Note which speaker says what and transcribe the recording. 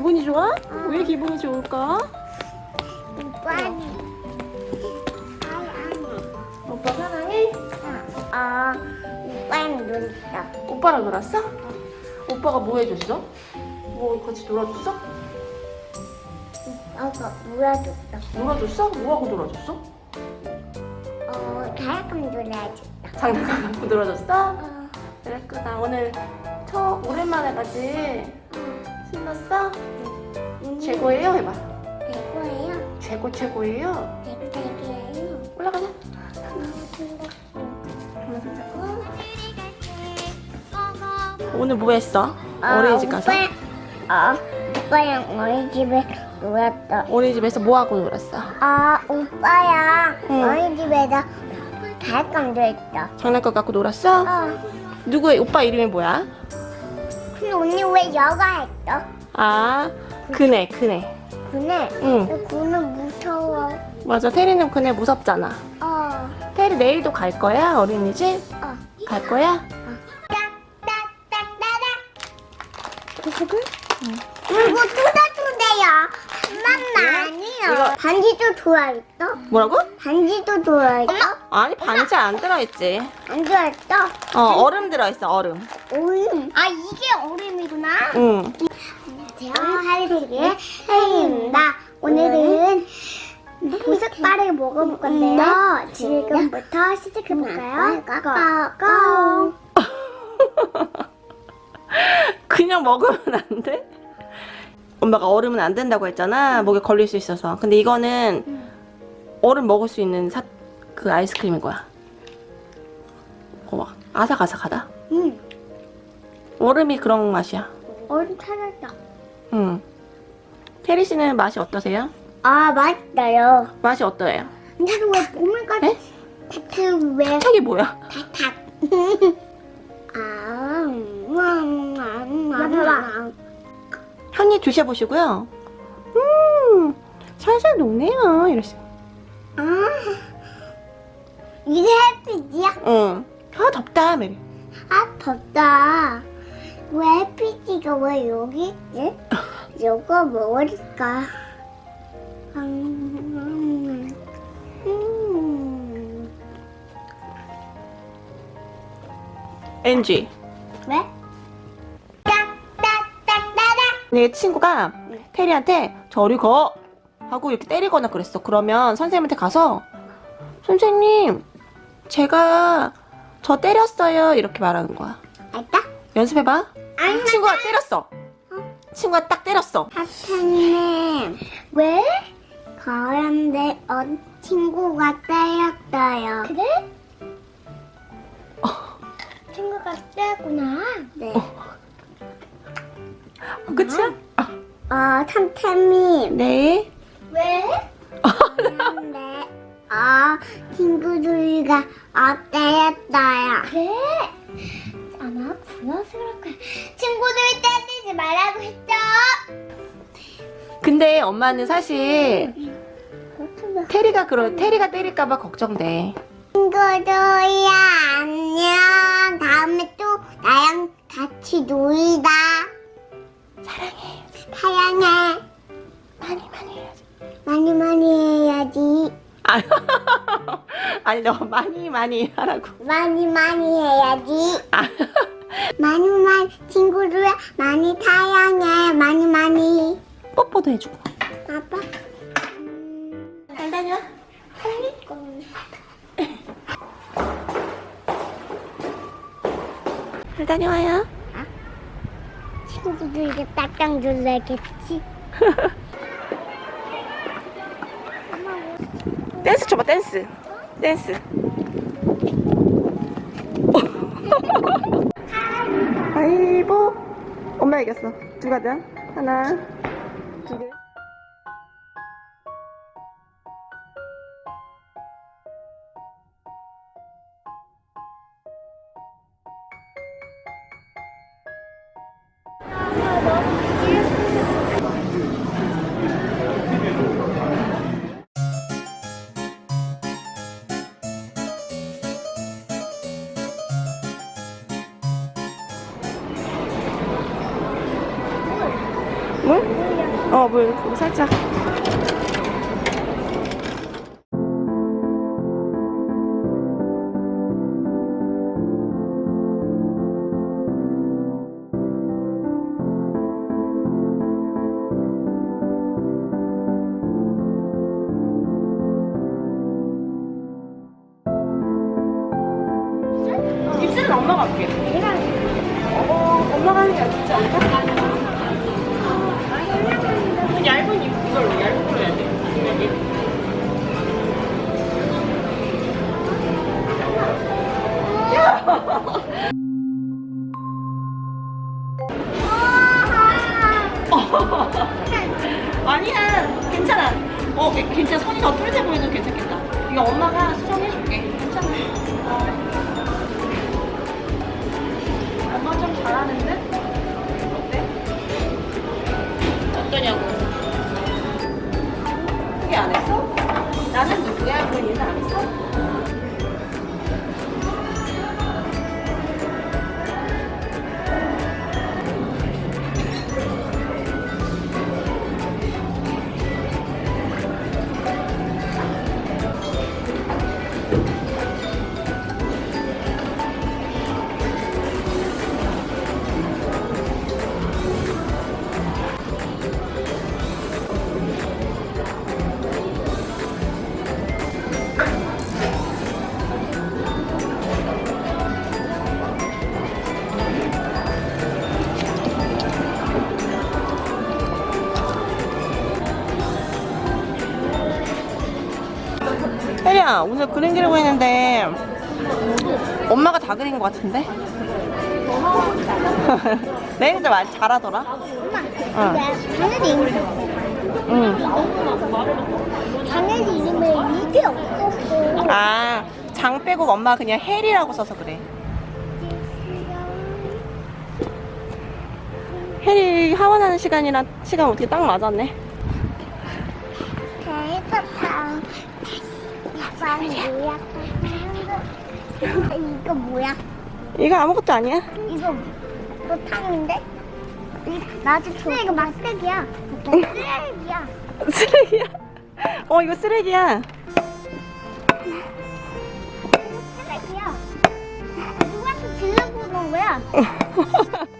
Speaker 1: 기분이 좋아? 왜 기분이 좋을까?
Speaker 2: 오빠는
Speaker 1: 오빠 사랑해?
Speaker 2: 아 오빠는 놀았어.
Speaker 1: 오빠랑 놀았어? 오빠가 뭐 해줬어? 뭐 같이 놀아줬어?
Speaker 2: 오빠가 놀아줬어.
Speaker 1: 놀아줬어? 뭐하고 놀아줬어?
Speaker 2: 어 다약감 놀아줬어.
Speaker 1: 장난감 갖고 놀아줬어?
Speaker 2: 어,
Speaker 1: 그랬구나 오늘 처 오랜만에 가지? 신났어?
Speaker 2: 음,
Speaker 1: 최고예요? 해봐
Speaker 2: 대고예요.
Speaker 1: 최고 최고예요?
Speaker 2: 대고예요.
Speaker 1: 올라가자 오늘 뭐 했어? 어린이집 가서?
Speaker 2: 아, 오빠랑 어린이집에 놀았어.
Speaker 1: 어린이집에서 뭐 하고 놀았어?
Speaker 2: 아, 오빠랑
Speaker 1: 응.
Speaker 2: 어린이집에서 다약감 놀았어.
Speaker 1: 장난감 갖고 놀았어?
Speaker 2: 어.
Speaker 1: 누구의 오빠 이름이 뭐야?
Speaker 2: 근데 언니 왜 여가 했어?
Speaker 1: 아 그네 그네
Speaker 2: 그네.
Speaker 1: 응
Speaker 2: 그네 무서워.
Speaker 1: 맞아 테리는 그네 무섭잖아
Speaker 2: 어.
Speaker 1: 테리 내일도 갈 거야 어린이집?
Speaker 2: 어.
Speaker 1: 갈 거야?
Speaker 2: 딱딱딱따닥. 계속은? 이거 뚜다뚜다야. 엄마.
Speaker 1: 이거-
Speaker 2: 반지도 좋아했어?
Speaker 1: 뭐라고?
Speaker 2: 반지도 좋아했어?
Speaker 1: 아니 반지 안 들어있지
Speaker 2: 안 좋아했어?
Speaker 1: 어 얼음 들어있어 얼음
Speaker 2: 얼음. 아 이게 얼음이구나.
Speaker 1: 응
Speaker 2: 안녕하세요. 하리세계 혜입니다. 오늘은 보석바를 먹어볼 건데요. 지금부터 시작해볼까요? 고고.
Speaker 1: 그냥 먹으면 안 돼? 엄마가 얼음은 안 된다고 했잖아 목에 걸릴 수 있어서 근데 이거는 얼음 먹을 수 있는 사, 그 아이스크림인 거야 어, 아삭아삭하다
Speaker 2: 응.
Speaker 1: 얼음이 그런 맛이야
Speaker 2: 얼음 찾았다.
Speaker 1: 응 테리 씨는 맛이 어떠세요?
Speaker 2: 아 맛있어요.
Speaker 1: 맛이 어떠해요?
Speaker 2: 근데 왜 보물까지
Speaker 1: 에?
Speaker 2: 다트 왜
Speaker 1: 책이 뭐야?
Speaker 2: 다탁? 아, 음, 음, 음,
Speaker 1: 한 입 드셔보시고요 음 살살 녹네요 이러시
Speaker 2: 아, 이게 햇빛이야?
Speaker 1: 응. 아 덥다 메리
Speaker 2: 아 덥다. 왜 햇빛이가 왜 여기 있지? 이거 먹을까? 음, 음.
Speaker 1: 엔지
Speaker 2: 왜?
Speaker 1: 내 친구가 테리한테 저리 거 하고 이렇게 때리거나 그랬어. 그러면 선생님한테 가서 선생님 제가 저 때렸어요 이렇게 말하는 거야.
Speaker 2: 알다?
Speaker 1: 연습해봐.
Speaker 2: 아니,
Speaker 1: 친구가 때렸어. 친구가 딱 때렸어.
Speaker 2: 사탄님 왜? 그런데 어, 친구가 때렸어요. 그래? 친구가 때렸구나. 네.
Speaker 1: 그치야?
Speaker 2: 어, 삼탄님
Speaker 1: 네.
Speaker 2: 왜? 그런데 어, 친구들과 어, 때렸어요. 그래? 아마 불러서 그럴 거야. 친구들 때리지 말라고 했죠?
Speaker 1: 근데 엄마는 사실. 테리가 그러 테리가 때릴까 봐 걱정돼.
Speaker 2: 친구들이야 안녕 다음에 또 나랑 같이 놀다
Speaker 1: 아니 너 많이 많이 하라고.
Speaker 2: 많이 많이 해야지
Speaker 1: 아,
Speaker 2: 많이 많이 친구들 많이 사랑해 많이 많이
Speaker 1: 뽀뽀도 해주고.
Speaker 2: 아빠
Speaker 1: 잘 다녀. 잘 다녀와요.
Speaker 2: 친구들에게 딱딱 놀라겠지
Speaker 1: 댄스 쳐봐 댄스. 댄스. 아이고 엄마 이겼어. 두 가자. 하나, 두 개. 물? 어, 물, 물 살짝. 입술은 엄마가 할게. 어, 엄마가 하는 게 낫지 않을까? 아니야, 괜찮아. 어, 괜찮아. 손이 더 뚫려 보여도 괜찮겠다. 이거 엄마가 수정해줄게. 괜찮아. 엄마 좀 잘하는데? 혜리야, 오늘 그림 그리고 있는데 엄마가 다 그린 것 같은데? 내일도 말 잘하더라.
Speaker 2: 엄마,
Speaker 1: 어.
Speaker 2: 당연히 이름
Speaker 1: 응.
Speaker 2: 당연히 이름에 이게 없었어.
Speaker 1: 아, 장 빼고 엄마 그냥 혜리라고 써서 그래. 혜리 하원하는 시간이랑 시간 어떻게 딱 맞았네.
Speaker 2: 그래서 뭐야? 이거 뭐야?
Speaker 1: 이거 아무것도 아니야.
Speaker 2: 이거 노탕인데? 나도 줘. 이거 막대기야. 쓰레기야.
Speaker 1: 쓰레기야. 어, 이거 쓰레기야.
Speaker 2: 쓰레기야. 누구한테 질러보는 거야?